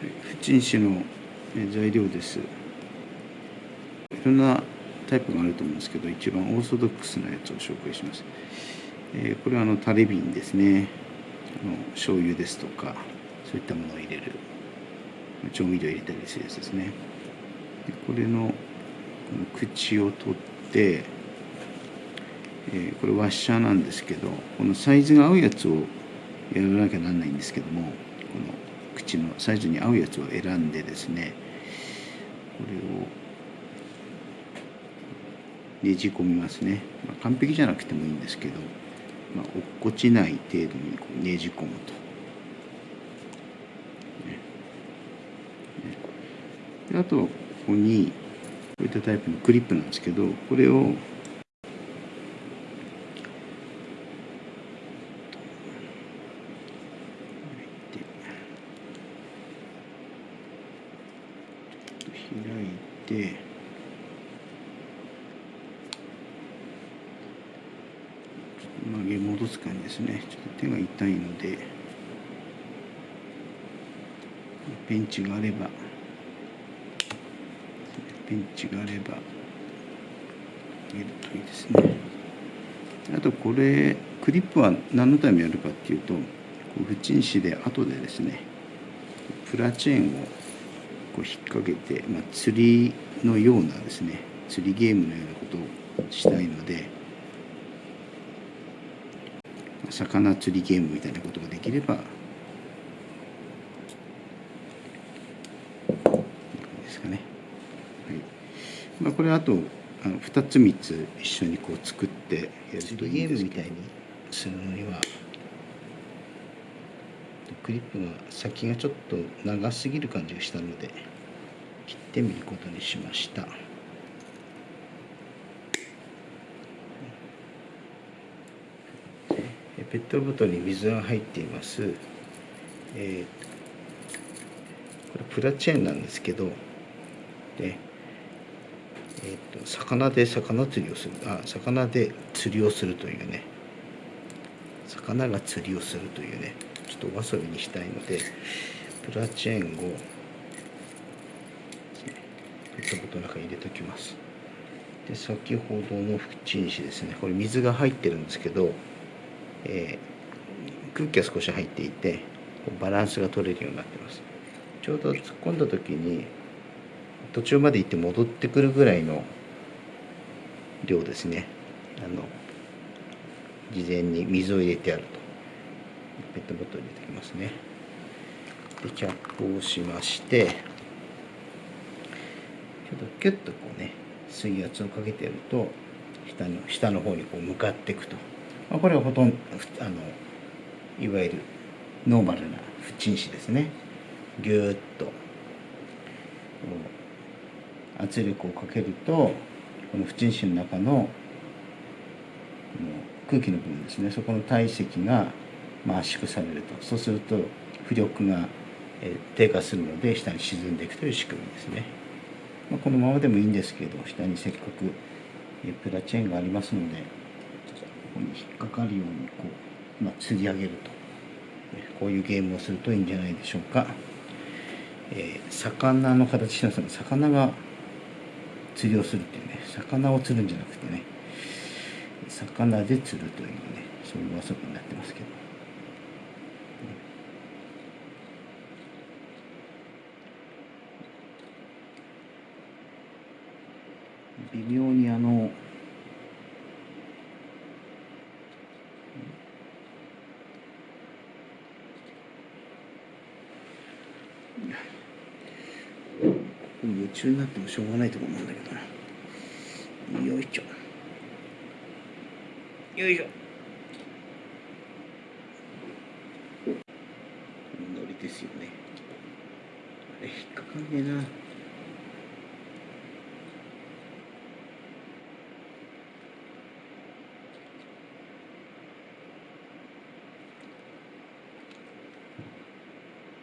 不沈紙の材料です。いろんなタイプがあると思うんですけど一番オーソドックスなやつを紹介します、え、これはあのタレ瓶ですね。あの醤油ですとかそういったものを入れる。調味料入れたりするやつですね。でこれのこの口を取ってえー、これワッシャーなんですけどこのサイズが合うやつをやらなきゃなんないんですけどもこの口のサイズに合うやつを選んでですねこれをねじ込みますね、まあ、完璧じゃなくてもいいんですけど、まあ、落っこちない程度にこうねじ込むと。ね。ね、あとここにこういったタイプのクリップなんですけどこれを開いて曲げ戻す感じですね。ちょっと手が痛いのでペンチがあればペンチがあれば入れるといいですね。あとこれクリップは何のためにやるかっていうと不沈紙で後でですねプラチェーンをこう引っ掛けて、まあ、釣りのようなですね釣りゲームのようなことをしたいので魚釣りゲームみたいなことができればですかね、はい。まあ、これあとあの2つ3つ一緒にこう作ってやるとゲームみたいにするのにはクリップが先がちょっと長すぎる感じがしたので切ってみることにしました。ペットボトルに水が入っています、えー、これプラチェーンなんですけどで、えーと、魚で魚釣りをするあ魚で釣りをするというね。魚が釣りをするというね。ちょっとお遊びにしたいのでプラチェーンをペットボトルの中に入れておきます。で先ほどの縁石ですね。これ水が入ってるんですけど、えー、空気が少し入っていてバランスが取れるようになってます。ちょうど突っ込んだ時に途中まで行って戻ってくるぐらいの量ですね。あの事前に水を入れてあると。ペットボトル入れてきますね。でキャップをしましてちょっとキュッとこうね水圧をかけてやると下の下の方にこう向かっていくと、まあ、これはほとんどあのいわゆるノーマルな不沈紙ですね。ぎゅーっと。圧力をかけるとこの不沈紙の中の空気の部分ですね。そこの体積がま、圧縮されると。そうすると浮力が低下するので下に沈んでいくという仕組みですね、まあ、このままでもいいんですけど下にせっかくプラチェーンがありますのでここに引っかかるようにこう、まあ、吊り上げると。こういうゲームをするといいんじゃないでしょうか、えー、魚の形しますが魚が釣りをするっていうね。魚を釣るんじゃなくてね。魚で釣るというねそういう遊びになってますけど。微妙にあの夢中になってもしょうがないと思うんだけどな。よいしょ。よいしょ。ノリですよね。あれ引っかかんねえな。